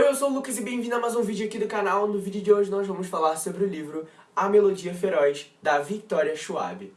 Oi, eu sou o Lucas e bem-vindo a mais um vídeo aqui do canal. No vídeo de hoje nós vamos falar sobre o livro A Melodia Feroz, da Victoria Schwab.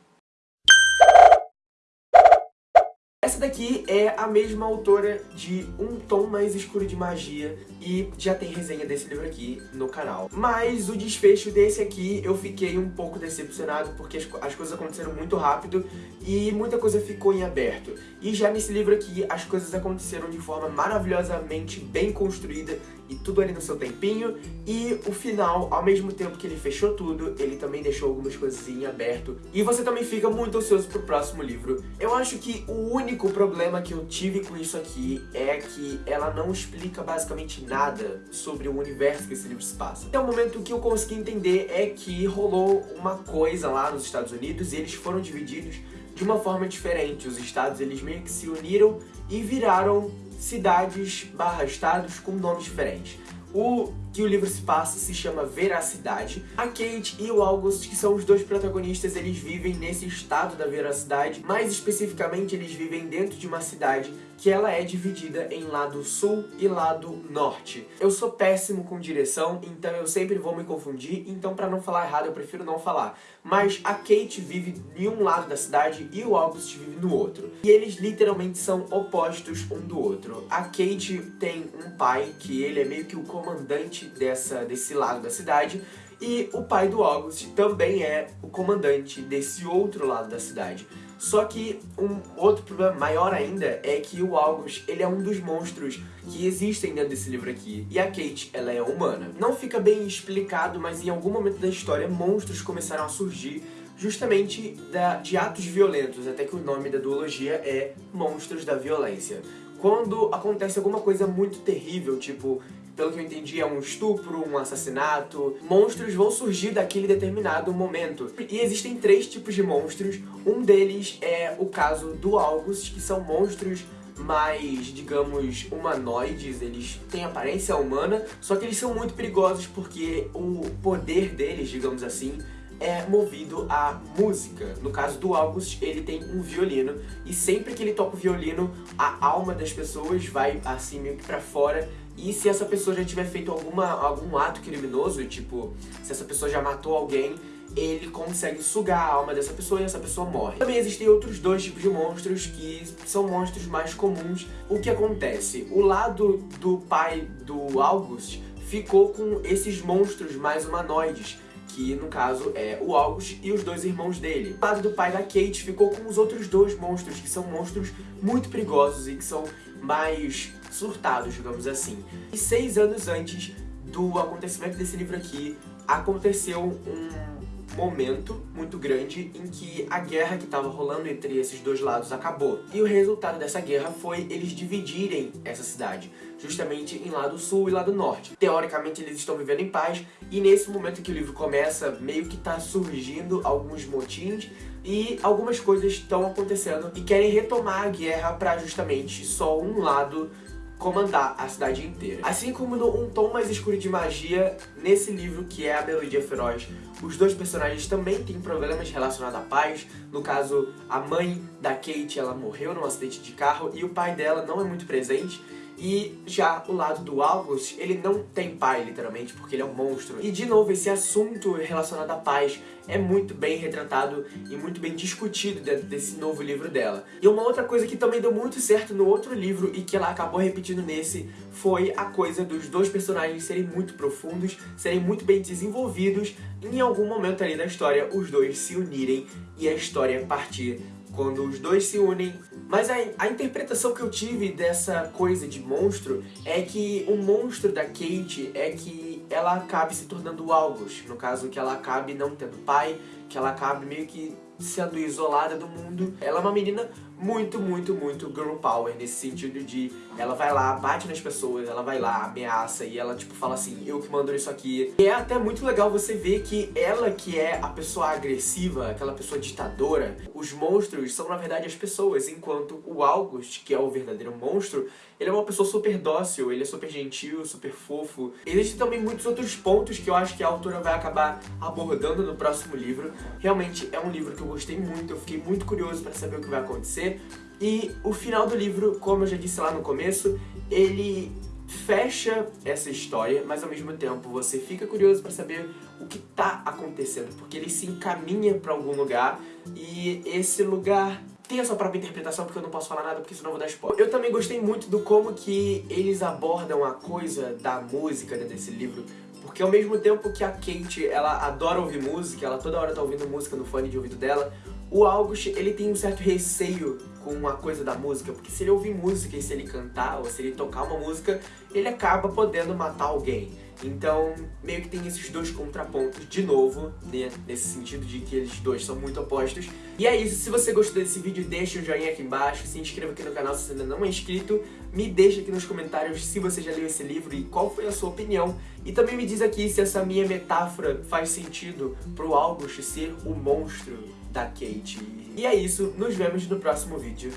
Essa daqui é a mesma autora de Um Tom Mais Escuro de Magia e já tem resenha desse livro aqui no canal. Mas o desfecho desse aqui eu fiquei um pouco decepcionado porque as, as coisas aconteceram muito rápido e muita coisa ficou em aberto. E já nesse livro aqui as coisas aconteceram de forma maravilhosamente bem construída e tudo ali no seu tempinho. E o final, ao mesmo tempo que ele fechou tudo, ele também deixou algumas coisas em aberto. E você também fica muito ansioso pro próximo livro. Eu acho que o único problema que eu tive com isso aqui é que ela não explica basicamente nada sobre o universo que esse livro se passa. Até o momento que eu consegui entender é que rolou uma coisa lá nos Estados Unidos e eles foram divididos de uma forma diferente. Os estados eles meio que se uniram e viraram cidades barra estados com nomes diferentes. O que o livro se passa se chama Veracidade. A Kate e o August, que são os dois protagonistas, eles vivem nesse estado da veracidade. Mais especificamente, eles vivem dentro de uma cidade que ela é dividida em lado sul e lado norte. Eu sou péssimo com direção, então eu sempre vou me confundir, então pra não falar errado eu prefiro não falar. Mas a Kate vive em um lado da cidade e o August vive no outro. E eles literalmente são opostos um do outro. A Kate tem um pai que ele é meio que o comandante dessa, desse lado da cidade, e o pai do August também é o comandante desse outro lado da cidade. Só que um outro problema maior ainda é que o August, ele é um dos monstros que existem dentro desse livro aqui. E a Kate, ela é humana. Não fica bem explicado, mas em algum momento da história, monstros começaram a surgir justamente da, de atos violentos, até que o nome da duologia é Monstros da Violência. Quando acontece alguma coisa muito terrível, tipo pelo que eu entendi, é um estupro, um assassinato. Monstros vão surgir daquele determinado momento. E existem três tipos de monstros. Um deles é o caso do August, que são monstros mais, digamos, humanoides, eles têm aparência humana, só que eles são muito perigosos porque o poder deles, digamos assim, é movido à música. No caso do August, ele tem um violino, e sempre que ele toca o violino, a alma das pessoas vai assim meio que pra fora, e se essa pessoa já tiver feito alguma, algum ato criminoso, tipo, se essa pessoa já matou alguém, ele consegue sugar a alma dessa pessoa e essa pessoa morre. Também existem outros dois tipos de monstros que são monstros mais comuns. O que acontece? O lado do pai do August ficou com esses monstros mais humanoides, que no caso é o August e os dois irmãos dele. O lado do pai da Kate ficou com os outros dois monstros, que são monstros muito perigosos e que são mais surtados, digamos assim. E seis anos antes do acontecimento desse livro aqui, aconteceu um momento muito grande em que a guerra que estava rolando entre esses dois lados acabou. E o resultado dessa guerra foi eles dividirem essa cidade, justamente em lado sul e lado norte. Teoricamente eles estão vivendo em paz, e nesse momento que o livro começa, meio que tá surgindo alguns motins, e algumas coisas estão acontecendo e querem retomar a guerra para justamente só um lado comandar a cidade inteira. Assim como Um Tom Mais Escuro de Magia, nesse livro que é A Melodia Feroz, os dois personagens também têm problemas relacionados à paz. No caso, a mãe da Kate, ela morreu num acidente de carro e o pai dela não é muito presente. E já o lado do August, ele não tem pai, literalmente, porque ele é um monstro. E, de novo, esse assunto relacionado à paz é muito bem retratado e muito bem discutido dentro desse novo livro dela. E uma outra coisa que também deu muito certo no outro livro e que ela acabou repetindo nesse foi a coisa dos dois personagens serem muito profundos, serem muito bem desenvolvidos e em algum momento ali da história os dois se unirem e a história partir quando os dois se unem. Mas a, a, interpretação que eu tive dessa coisa de monstro é que o monstro da Kate é que ela acabe se tornando o August. No caso, que ela acabe não tendo pai, que ela acabe meio que sendo isolada do mundo. Ela é uma menina muito, muito, muito girl power, nesse sentido de ela vai lá, bate nas pessoas, ela vai lá, ameaça e ela tipo fala assim, eu que mando isso aqui. E é até muito legal você ver que ela que é a pessoa agressiva, aquela pessoa ditadora, os monstros são na verdade as pessoas, enquanto o August, que é o verdadeiro monstro, ele é uma pessoa super dócil, ele é super gentil, super fofo. Existem também muitos outros pontos que eu acho que a autora vai acabar abordando no próximo livro. Realmente é um livro que eu gostei muito, eu fiquei muito curioso para saber o que vai acontecer. E o final do livro, como eu já disse lá no começo, ele fecha essa história, mas ao mesmo tempo você fica curioso pra saber o que tá acontecendo, porque ele se encaminha pra algum lugar e esse lugar tem a sua própria interpretação, porque eu não posso falar nada, porque senão eu vou dar spoiler. Eu também gostei muito do como que eles abordam a coisa da música dentro desse livro, porque ao mesmo tempo que a Kate, ela adora ouvir música, ela toda hora tá ouvindo música no fone de ouvido dela, o August, ele tem um certo receio com a coisa da música, porque se ele ouvir música e se ele cantar, ou se ele tocar uma música, ele acaba podendo matar alguém. Então, meio que tem esses dois contrapontos de novo, né? nesse sentido de que eles dois são muito opostos. E é isso, se você gostou desse vídeo, deixa um joinha aqui embaixo, se inscreva aqui no canal se você ainda não é inscrito, me deixa aqui nos comentários se você já leu esse livro e qual foi a sua opinião. E também me diz aqui se essa minha metáfora faz sentido pro August ser o monstro da Kate. E é isso, nos vemos no próximo vídeo.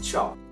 Tchau!